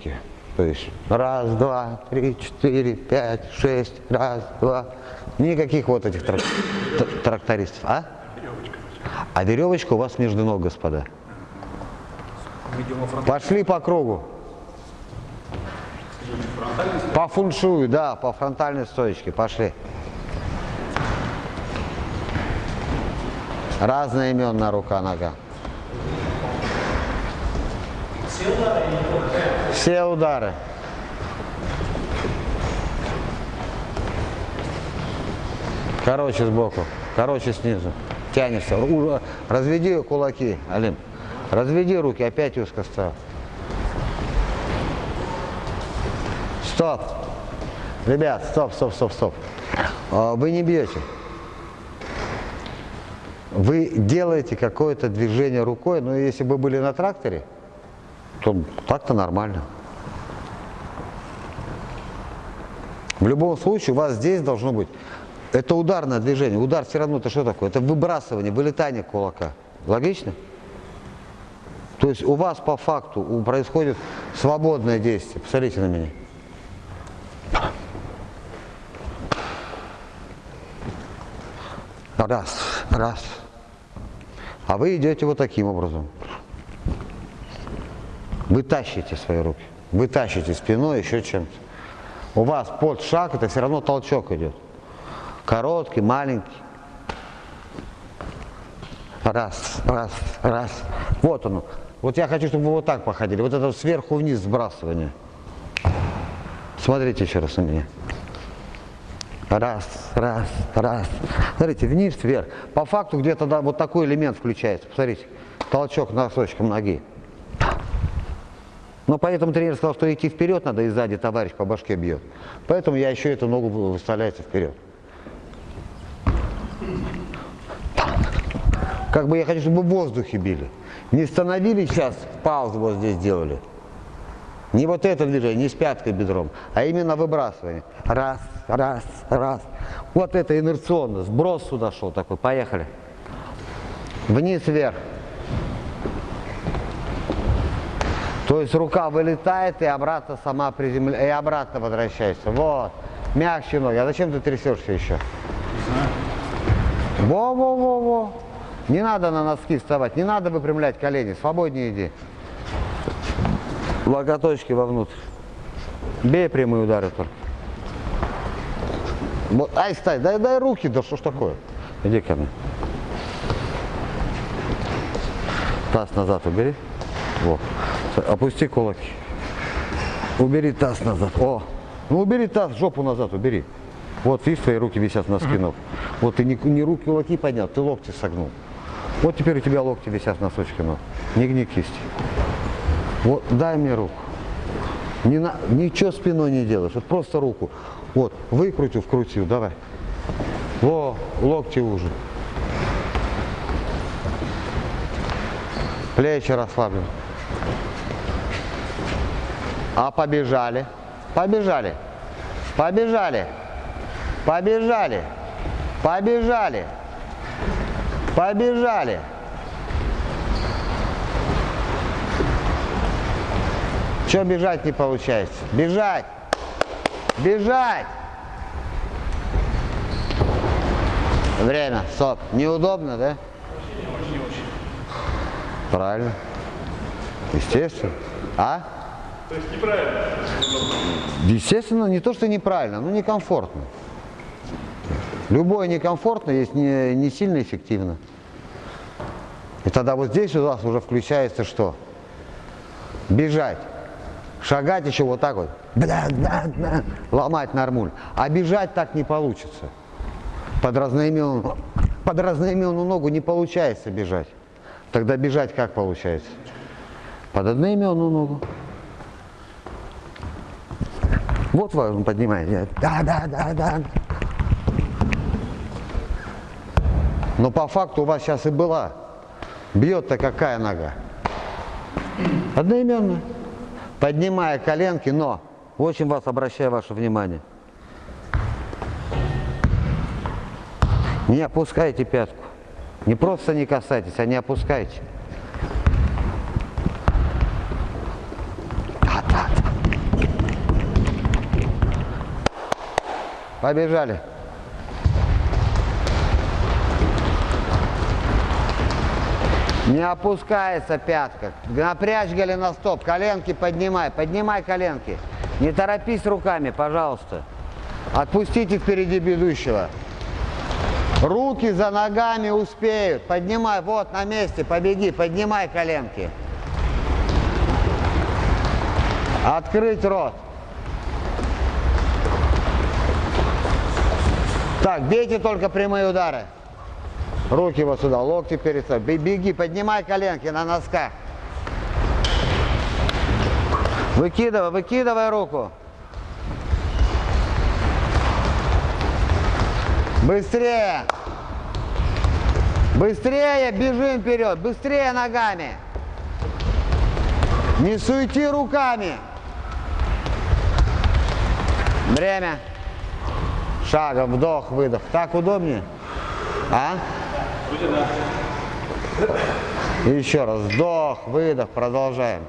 точки. То есть раз, два, три, четыре, пять, шесть, раз, два. Никаких вот этих трак трактористов. А? А веревочка у вас между ног, господа. Пошли по кругу. По фуншую, да, по фронтальной стоечке. Пошли. Разная именная рука, нога. Все удары. Короче сбоку, короче снизу. Тянешься. Разведи кулаки, Алим. Разведи руки, опять узко стал. Стоп. Ребят, стоп, стоп, стоп, стоп. А, вы не бьете. Вы делаете какое-то движение рукой, но если бы были на тракторе, то так-то нормально. В любом случае у вас здесь должно быть, это ударное движение. Удар все равно это что такое? Это выбрасывание, вылетание кулака. Логично? То есть у вас по факту происходит свободное действие. Посмотрите на меня. Раз, раз. А вы идете вот таким образом. Вы тащите свои руки. Вы тащите спиной еще чем-то. У вас под шаг, это все равно толчок идет. Короткий, маленький. Раз, раз, раз. Вот оно. Вот я хочу, чтобы вы вот так походили. Вот это сверху вниз сбрасывание. Смотрите еще раз на меня. Раз, раз, раз. Смотрите, вниз, вверх. По факту где-то да, вот такой элемент включается. Посмотрите, толчок носочком ноги. Но поэтому тренер сказал, что идти вперед надо, и сзади товарищ по башке бьет. Поэтому я еще эту ногу выставляется вперед. Как бы я хочу, чтобы в воздухе били. Не становились сейчас, паузу вот здесь делали. Не вот это движение, не с пяткой бедром, а именно выбрасывание. Раз, раз, раз. Вот это инерционно, сброс сюда шел такой. Поехали. Вниз, вверх. То есть рука вылетает и обратно сама приземляется, и обратно возвращается. Вот. Мягче ноги. А зачем ты трясешься еще? Во-во-во-во. Не надо на носки вставать, не надо выпрямлять колени, свободнее иди. Локоточки вовнутрь. Бей прямые удары только. Вот, ай, стай, дай, дай руки, да что ж такое? Иди ко мне. Таз назад убери. Во. Опусти кулаки. Убери таз назад. О, ну убери таз, жопу назад убери. Вот видишь, твои руки висят на спину. Вот ты не, не руки, кулаки поднял, ты локти согнул. Вот теперь у тебя локти висят на носочки ног. Не гни кисти. Вот, дай мне руку. Не на, ничего спиной не делаешь, вот просто руку. Вот, выкрутил, вкрутил, давай. Во, локти уже. Плечи расслаблены. А побежали. Побежали. Побежали. Побежали. Побежали. Побежали. Что бежать не получается? Бежать. Бежать. Время. Стоп. Неудобно, да? Правильно. Естественно. А? То есть неправильно? Естественно, не то, что неправильно, но некомфортно. Любое некомфортно есть не, не сильно эффективно. И тогда вот здесь у вас уже включается что? Бежать. Шагать еще вот так вот. Бля, бля, бля, ломать нормуль. А бежать так не получится. Под разноименную, под разноименную ногу не получается бежать. Тогда бежать как получается? Под одноименную ногу. Вот он поднимает. Да, да, да, да. Но по факту у вас сейчас и была. Бьет-то какая нога? Одноименная. Поднимая коленки, но очень вас обращаю ваше внимание. Не опускайте пятку. Не просто не касайтесь, а не опускайте. Да, да, да. Побежали. Не опускается пятка. Напрячь голеностоп. Коленки поднимай. Поднимай коленки. Не торопись руками, пожалуйста. Отпустите впереди бегущего. Руки за ногами успеют. Поднимай. Вот на месте. Побеги. Поднимай коленки. Открыть рот. Так, бейте только прямые удары. Руки вот сюда, локти перед собой. Бе- Беги, поднимай коленки на носках. Выкидывай, выкидывай руку. Быстрее. Быстрее бежим вперед, быстрее ногами. Не суети руками. Время. Шагом, вдох, выдох. Так удобнее? А? И еще раз. Вдох, выдох, продолжаем.